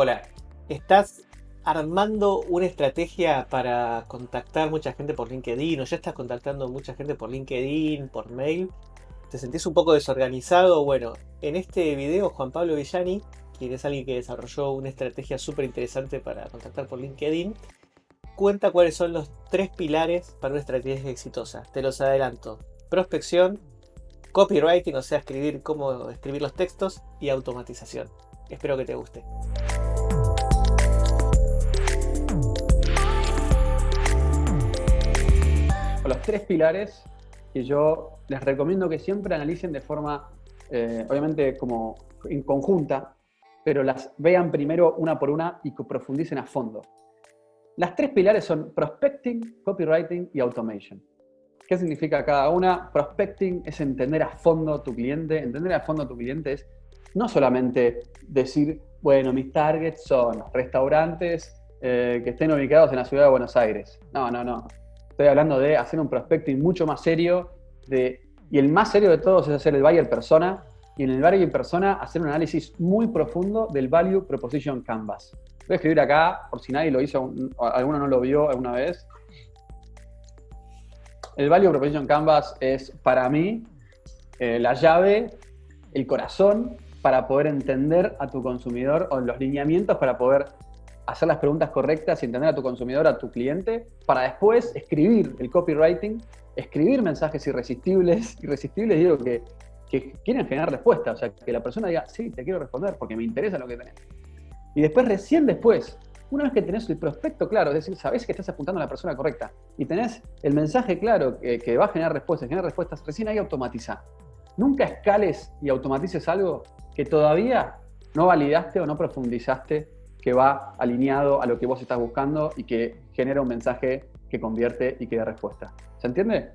Hola, ¿estás armando una estrategia para contactar mucha gente por LinkedIn o ya estás contactando mucha gente por LinkedIn, por mail? ¿Te sentís un poco desorganizado? Bueno, en este video Juan Pablo Villani, quien es alguien que desarrolló una estrategia súper interesante para contactar por LinkedIn, cuenta cuáles son los tres pilares para una estrategia exitosa. Te los adelanto. Prospección, copywriting, o sea, escribir cómo escribir los textos y automatización. Espero que te guste. Los tres pilares que yo les recomiendo que siempre analicen de forma, eh, obviamente como en conjunta, pero las vean primero una por una y que profundicen a fondo. Las tres pilares son prospecting, copywriting y automation. ¿Qué significa cada una? Prospecting es entender a fondo tu cliente. Entender a fondo tu cliente es no solamente decir, bueno, mis targets son restaurantes eh, que estén ubicados en la ciudad de Buenos Aires. No, no, no. Estoy hablando de hacer un prospecting mucho más serio. De, y el más serio de todos es hacer el buyer persona. Y en el buyer persona hacer un análisis muy profundo del Value Proposition Canvas. Voy a escribir acá, por si nadie lo hizo, alguno no lo vio alguna vez. El Value Proposition Canvas es, para mí, eh, la llave, el corazón para poder entender a tu consumidor o los lineamientos para poder hacer las preguntas correctas y entender a tu consumidor, a tu cliente, para después escribir el copywriting, escribir mensajes irresistibles, irresistibles digo que, que quieren generar respuesta, o sea, que la persona diga, sí, te quiero responder porque me interesa lo que tenés. Y después, recién después, una vez que tenés el prospecto claro, es decir, sabés que estás apuntando a la persona correcta y tenés el mensaje claro que, va a generar respuestas, generar respuestas, recién ahí automatiza. Nunca escales y automatices algo que todavía no validaste o no profundizaste que va alineado a lo que vos estás buscando y que genera un mensaje que convierte y que da respuesta. ¿Se entiende?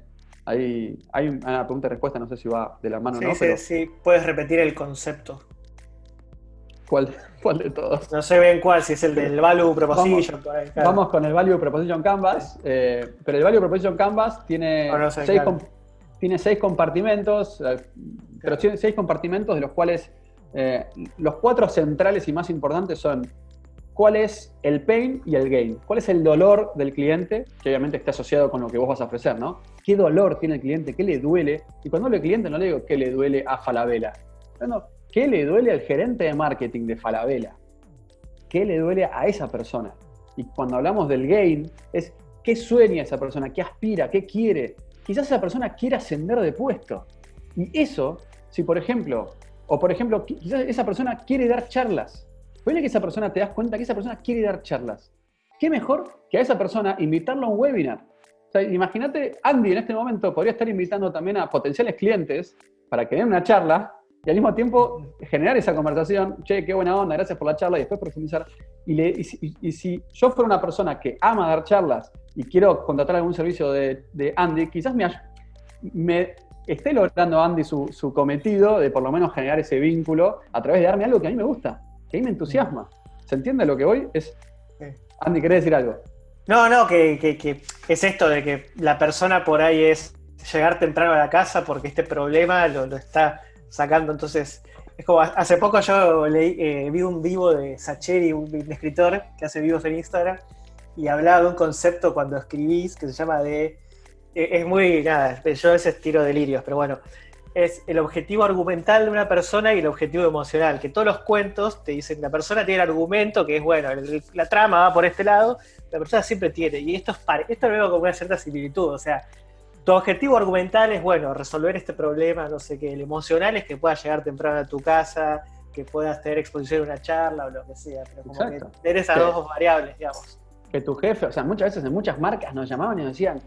Hay, hay una pregunta y respuesta, no sé si va de la mano o no. Sí, sí, puedes repetir el concepto. ¿Cuál, de todos? No sé bien cuál, si es el del Value Proposition. Vamos, con el Value Proposition Canvas, eh, pero el Value Proposition Canvas tiene, seis, tiene seis compartimentos, eh, pero tiene seis compartimentos de los cuales eh, los cuatro centrales y más importantes son cuál es el pain y el gain, cuál es el dolor del cliente, que obviamente está asociado con lo que vos vas a ofrecer, ¿no? ¿Qué dolor tiene el cliente? ¿Qué le duele? Y cuando hablo de cliente no le digo qué le duele a Falabella. No, ¿Qué le duele al gerente de marketing de Falabella? ¿Qué le duele a esa persona? Y cuando hablamos del gain, es qué sueña esa persona, qué aspira, qué quiere. Quizás esa persona quiera ascender de puesto. Y eso, si por ejemplo, o por ejemplo, quizás esa persona quiere dar charlas. Puede que esa persona te das cuenta que esa persona quiere dar charlas. ¿Qué mejor que a esa persona invitarlo a un webinar? imagínate, Andy en este momento podría estar invitando también a potenciales clientes para que den una charla y al mismo tiempo generar esa conversación, che, qué buena onda, gracias por la charla, y después profundizar. Y, y, si, yo fuera una persona que ama dar charlas y quiero contratar algún servicio de, Andy, quizás me, me esté logrando Andy su, cometido de por lo menos generar ese vínculo a través de darme algo que a mí me gusta, que me entusiasma. ¿Se entiende lo que voy? Es, Andy, ¿querés decir algo? No, no, que, es esto de que la persona por ahí es llegar temprano a la casa porque este problema lo está sacando. Entonces, es como hace poco yo leí, eh, vi un vivo de Sacheri, un, escritor que hace vivos en Instagram, y hablaba de un concepto cuando escribís que se llama de. Eh, es muy. Nada, yo a veces tiro delirios, pero bueno. Es el objetivo argumental de una persona y el objetivo emocional. Que todos los cuentos te dicen la persona tiene el argumento, que es bueno, la trama va por este lado, la persona siempre tiene. Y esto, es, esto lo veo como una cierta similitud. O sea, tu objetivo argumental es, bueno, resolver este problema, no sé qué. El emocional es que puedas llegar temprano a tu casa, que puedas tener exposición a una charla o lo que sea. Pero como que tener esas dos variables, digamos. Que tu jefe, o sea, muchas veces en muchas marcas nos llamaban y nos decían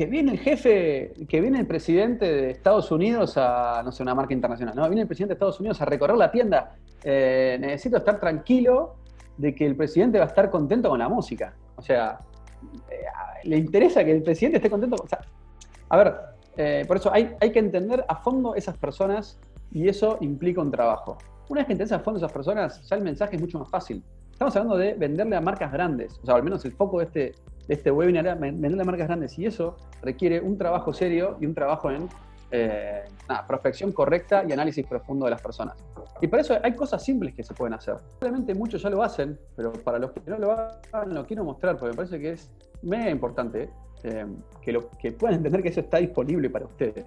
que viene el jefe, que viene el presidente de Estados Unidos a, no sé, una marca internacional, no, viene el presidente de Estados Unidos a recorrer la tienda. Eh, necesito estar tranquilo de que el presidente va a estar contento con la música. O sea, eh, le interesa que el presidente esté contento. Sea, a ver, eh, por eso hay, hay que entender a fondo esas personas y eso implica un trabajo. Una vez que entiendes a fondo esas personas, ya el mensaje es mucho más fácil. Estamos hablando de venderle a marcas grandes, o sea, al menos el foco de este, de este webinar es venderle a marcas grandes y eso requiere un trabajo serio y un trabajo en eh, prospección correcta y análisis profundo de las personas. Y para eso hay cosas simples que se pueden hacer. Obviamente muchos ya lo hacen, pero para los que no lo hagan lo quiero mostrar porque me parece que es mega importante eh, que, lo, que puedan entender que eso está disponible para ustedes.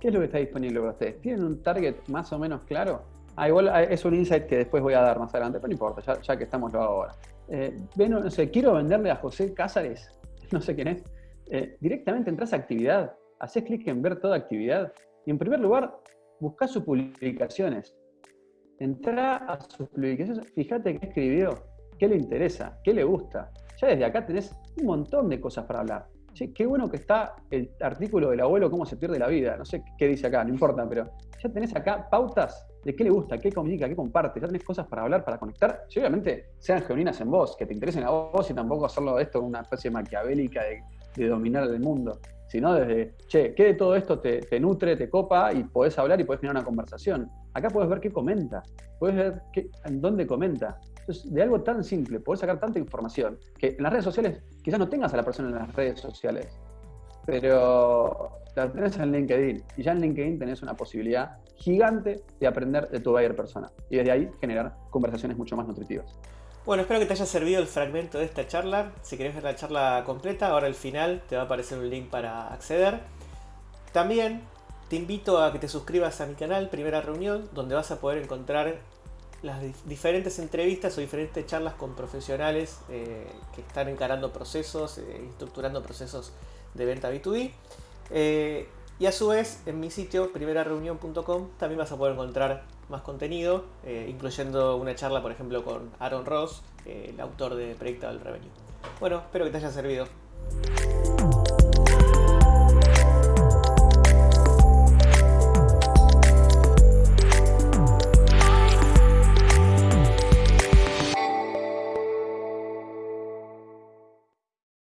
¿Qué es lo que está disponible para ustedes? ¿Tienen un target más o menos claro? Ah, igual ah, es un insight que después voy a dar más adelante, pero no importa, ya, que estamos lo ahora. Eh, no sé, quiero venderle a José Cázares, no sé quién es, eh, directamente entras a actividad, haces clic en ver toda actividad y en primer lugar, busca sus publicaciones. Entra a sus publicaciones, fíjate qué escribió, qué le interesa, qué le gusta. Ya desde acá tenés un montón de cosas para hablar. qué bueno que está el artículo del abuelo, cómo se pierde la vida. No sé qué dice acá, no importa, pero ya tenés acá pautas de qué le gusta, qué comunica, qué comparte. Ya tenés cosas para hablar, para conectar. Y obviamente sean genuinas en vos, que te interesen a vos y tampoco hacerlo esto una especie maquiavélica de, dominar el mundo sino desde, che, ¿qué de todo esto te, nutre, te copa y podés hablar y podés tener una conversación? Acá puedes ver qué comenta, puedes ver qué, en dónde comenta. Entonces, de algo tan simple, podés sacar tanta información que en las redes sociales quizás no tengas a la persona en las redes sociales, pero la tenés en LinkedIn y ya en LinkedIn tenés una posibilidad gigante de aprender de tu buyer persona y desde ahí generar conversaciones mucho más nutritivas. Bueno, espero que te haya servido el fragmento de esta charla. Si querés ver la charla completa, ahora al final te va a aparecer un link para acceder. También te invito a que te suscribas a mi canal Primera Reunión, donde vas a poder encontrar las diferentes entrevistas o diferentes charlas con profesionales eh, que están encarando procesos, eh, estructurando procesos de venta B2B. Eh, y a su vez, en mi sitio, primerareunión.com, también vas a poder encontrar más contenido, eh, incluyendo una charla, por ejemplo, con Aaron Ross, el autor de Predictable Revenue. Bueno, espero que te haya servido.